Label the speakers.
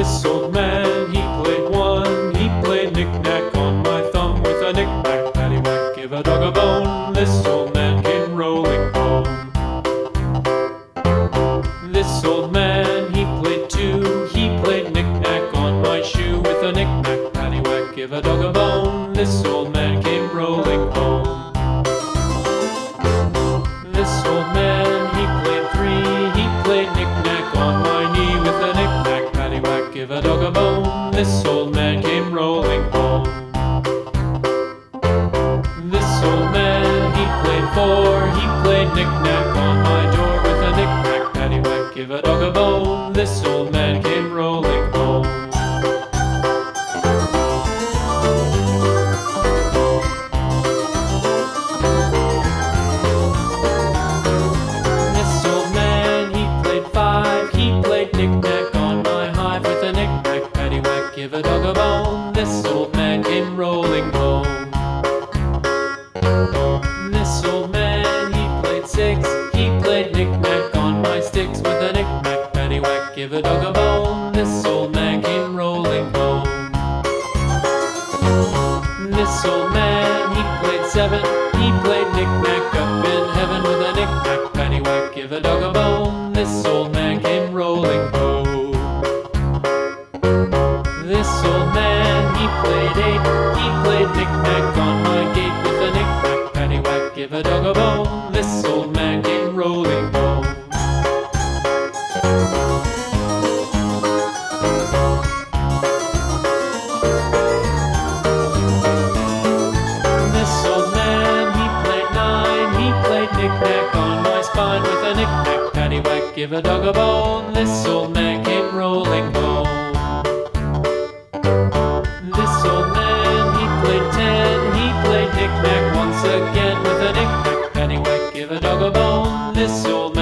Speaker 1: this old man, he played one. He played knick-knack on my thumb with a knick-knack, paddywhack, give a dog a bone. This old man came rolling home. This old man, he played two. He played knick-knack on my shoe with a knick-knack, paddywhack, give a dog a bone. This old man came rolling home. Give a dog a bone. This old man came rolling home. This old man, he played four, he played knick-knack on my door with a knick-knack, paddywhack, give a dog a bone. This old man came rolling home. Bone. This old man came rolling home. This old man, he played six. He played knick-knack on my sticks with a knick-knack, paddywhack, give a dog a bone. This old man came rolling home. This old man, he played seven. He played knick-knack up in heaven with a knick-knack, paddywhack, give a dog a bone. This old man came rolling home. This played eight. He played knick-knack on my gate with a knick-knack, paddywhack, give a dog a bone. This old man came rolling home. This old man, he played nine. He played knick-knack on my spine with a knick-knack, paddywhack, give a dog a bone. This old man came rolling home. knick-knack once again with a knick-knack, give a dog a bone. This old